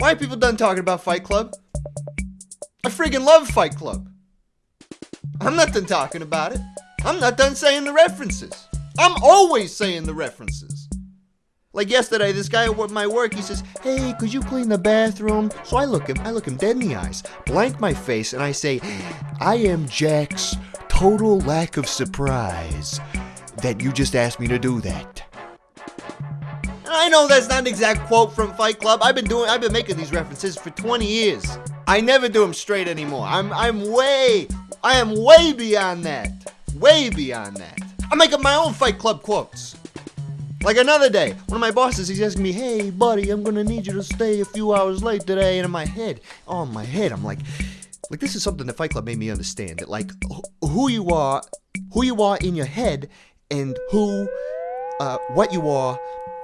Why are people done talking about Fight Club? I friggin' love Fight Club. I'm not done talking about it. I'm not done saying the references. I'm always saying the references. Like yesterday, this guy at my work, he says, "Hey, could you clean the bathroom?" So I look him, I look him dead in the eyes, blank my face, and I say, "I am Jack's total lack of surprise that you just asked me to do that." I know that's not an exact quote from Fight Club. I've been doing, I've been making these references for 20 years. I never do them straight anymore. I'm, I'm way, I am way beyond that. Way beyond that. I make up my own Fight Club quotes. Like another day, one of my bosses, he's asking me, hey, buddy, I'm gonna need you to stay a few hours late today. And in my head, oh, in my head, I'm like, like this is something that Fight Club made me understand. That like who you are, who you are in your head, and who, uh, what you are,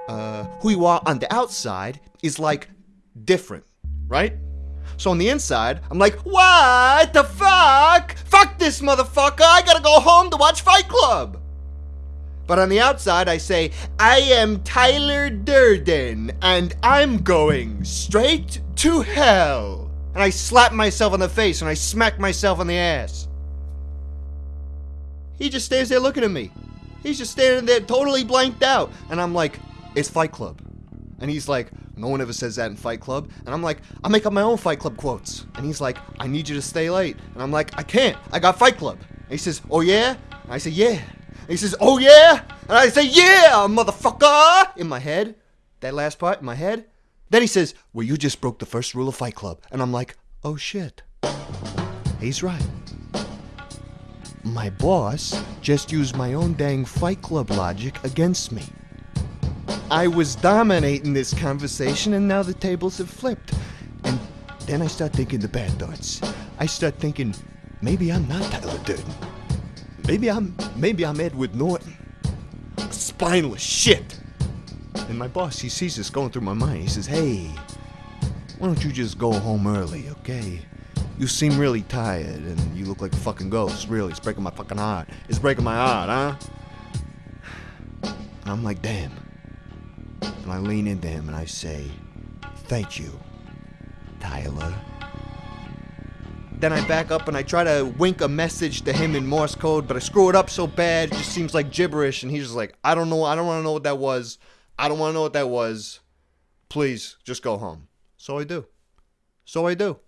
uh, who you are on the outside is like different, right? So on the inside, I'm like, what the fuck? Fuck this motherfucker! I gotta go home to watch Fight Club. But on the outside, I say, I am Tyler Durden, and I'm going straight to hell. And I slap myself on the face and I smack myself on the ass. He just stands there looking at me. He's just standing there totally blanked out. And I'm like, it's Fight Club. And he's like, no one ever says that in Fight Club. And I'm like, I make up my own Fight Club quotes. And he's like, I need you to stay late. And I'm like, I can't. I got Fight Club. And he says, oh yeah? And I say, yeah. And he says, oh yeah? And I say, yeah, motherfucker! In my head. That last part in my head. Then he says, well, you just broke the first rule of Fight Club. And I'm like, oh shit. He's right. My boss just used my own dang Fight Club logic against me. I was dominating this conversation, and now the tables have flipped. And then I start thinking the bad thoughts. I start thinking, maybe I'm not Tyler Durden. Maybe I'm, maybe I'm Edward Norton. Spineless shit. And my boss, he sees this going through my mind. He says, hey, why don't you just go home early, okay? You seem really tired, and you look like a fucking ghost. Really, it's breaking my fucking heart. It's breaking my heart, huh? And I'm like, damn. I lean into him and I say, Thank you, Tyler. Then I back up and I try to wink a message to him in Morse code, but I screw it up so bad, it just seems like gibberish. And he's just like, I don't know, I don't want to know what that was. I don't want to know what that was. Please, just go home. So I do. So I do.